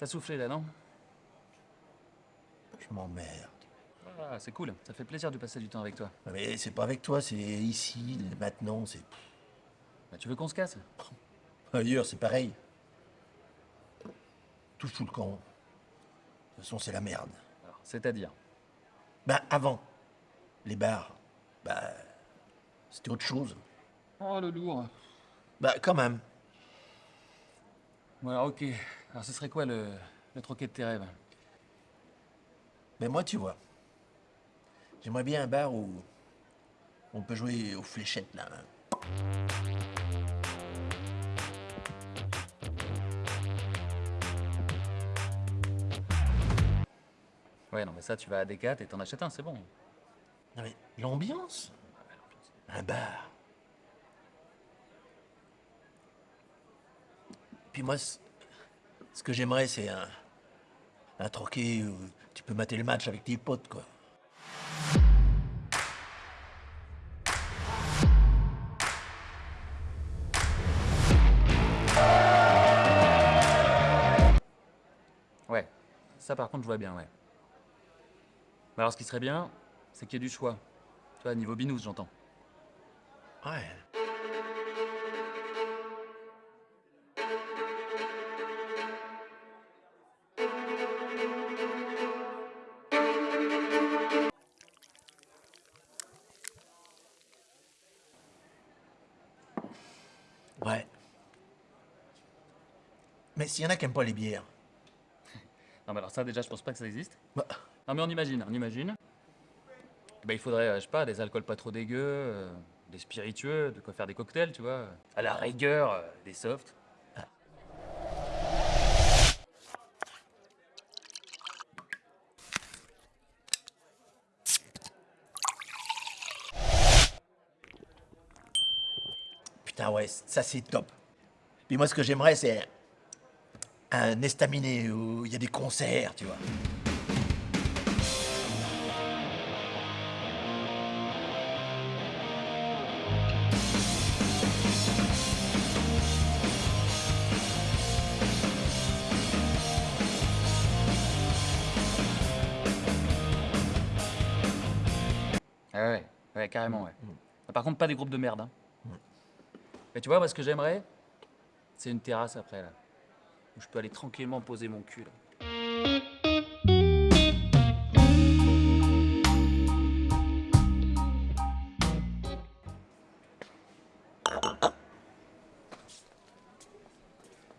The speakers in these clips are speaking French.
T'as soufflé là, non? Je m'emmerde. Ah, c'est cool, ça fait plaisir de passer du temps avec toi. Mais c'est pas avec toi, c'est ici, maintenant, c'est... Bah, tu veux qu'on se casse? Ailleurs, c'est pareil. Tout fout le camp. De toute façon, c'est la merde. C'est-à-dire? Bah, avant, les bars, bah, c'était autre chose. Oh, le lourd. Bah, quand même. Alors, ok. Alors, ce serait quoi le, le troquet de tes rêves? Mais moi, tu vois, j'aimerais bien un bar où on peut jouer aux fléchettes, là. hein. Ouais, non, mais ça, tu vas à Decat et t'en achètes un, c'est bon. Non, mais l'ambiance Un bar. Puis moi, ce que j'aimerais, c'est un, un troquet où tu peux mater le match avec tes potes, quoi. Ouais, ça par contre, je vois bien, ouais. Mais alors, ce qui serait bien, c'est qu'il y ait du choix. Tu vois, niveau binous, j'entends. Ouais. Ouais. Mais s'il y en a qui aiment pas les bières, Non, mais alors ça, déjà, je pense pas que ça existe. bah, Non, mais on imagine, on imagine. Bah, il faudrait, euh, je sais pas, des alcools pas trop dégueux, euh, des spiritueux, de quoi faire des cocktails, tu vois. À la rigueur, euh, des softs. Putain, ouais, ça c'est top. Puis moi, ce que j'aimerais, c'est un estaminet où il y a des concerts, tu vois. Ah ouais, ouais, carrément, ouais. Ah, Par contre, pas des groupes de merde, hein. Mais tu vois, moi, ce que j'aimerais, c'est une terrasse après, là. Où je peux aller tranquillement poser mon cul, là.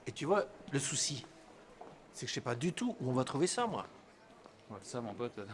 Et tu vois, le souci, c'est que je sais pas du tout où on va trouver ça, moi. Ouais, ça, mon pote. euh,